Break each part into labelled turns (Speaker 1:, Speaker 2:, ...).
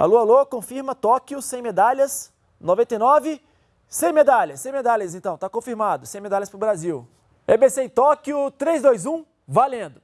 Speaker 1: Alô, alô, confirma Tóquio, 100 medalhas, 99, 100 medalhas, 100 medalhas então, tá confirmado, 100 medalhas pro Brasil. EBC em Tóquio, 3, 2, 1, valendo!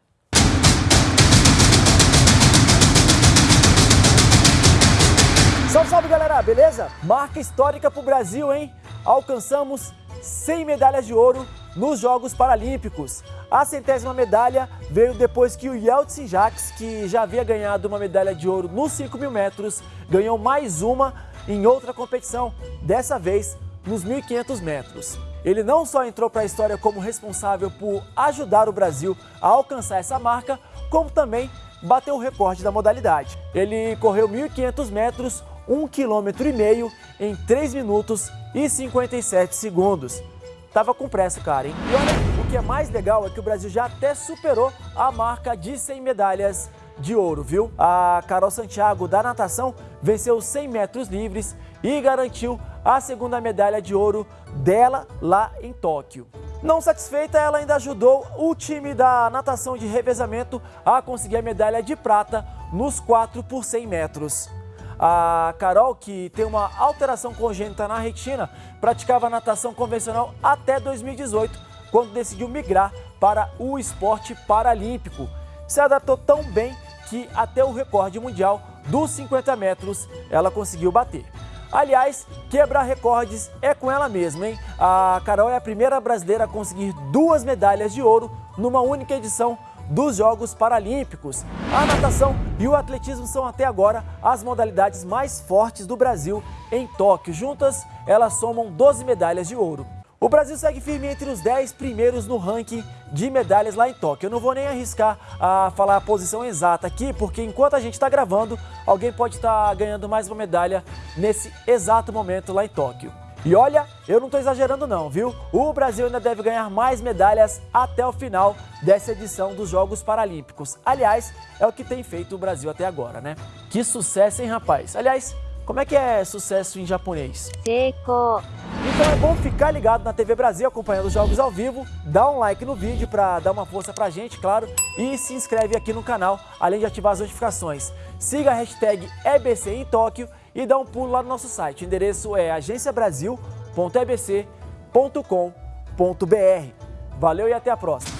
Speaker 1: Salve, salve galera, beleza? Marca histórica pro Brasil, hein? Alcançamos 100 medalhas de ouro nos Jogos Paralímpicos. A centésima medalha veio depois que o Yeltsin Jacques, que já havia ganhado uma medalha de ouro nos 5 mil metros, ganhou mais uma em outra competição, dessa vez nos 1.500 metros. Ele não só entrou para a história como responsável por ajudar o Brasil a alcançar essa marca, como também bateu o recorde da modalidade. Ele correu 1.500 metros, 1,5 km em 3 minutos e 57 segundos. Tava com pressa, cara, hein? E olha, o que é mais legal é que o Brasil já até superou a marca de 100 medalhas de ouro, viu? A Carol Santiago, da natação, venceu 100 metros livres e garantiu a segunda medalha de ouro dela lá em Tóquio. Não satisfeita, ela ainda ajudou o time da natação de revezamento a conseguir a medalha de prata nos 4 por 100 metros. A Carol, que tem uma alteração congênita na retina, praticava natação convencional até 2018, quando decidiu migrar para o esporte paralímpico. Se adaptou tão bem que até o recorde mundial dos 50 metros ela conseguiu bater. Aliás, quebrar recordes é com ela mesma, hein? A Carol é a primeira brasileira a conseguir duas medalhas de ouro numa única edição dos Jogos Paralímpicos. A natação e o atletismo são até agora as modalidades mais fortes do Brasil em Tóquio. Juntas, elas somam 12 medalhas de ouro. O Brasil segue firme entre os 10 primeiros no ranking de medalhas lá em Tóquio. Eu não vou nem arriscar a falar a posição exata aqui, porque enquanto a gente está gravando, alguém pode estar tá ganhando mais uma medalha nesse exato momento lá em Tóquio. E olha, eu não estou exagerando não, viu? O Brasil ainda deve ganhar mais medalhas até o final dessa edição dos Jogos Paralímpicos. Aliás, é o que tem feito o Brasil até agora, né? Que sucesso, hein, rapaz? Aliás, como é que é sucesso em japonês?
Speaker 2: Seiko.
Speaker 1: Então é bom ficar ligado na TV Brasil acompanhando os jogos ao vivo, dá um like no vídeo para dar uma força pra gente, claro, e se inscreve aqui no canal, além de ativar as notificações. Siga a hashtag EBC em Tóquio e dá um pulo lá no nosso site. O endereço é agenciabrasil.ebc.com.br. Valeu e até a próxima!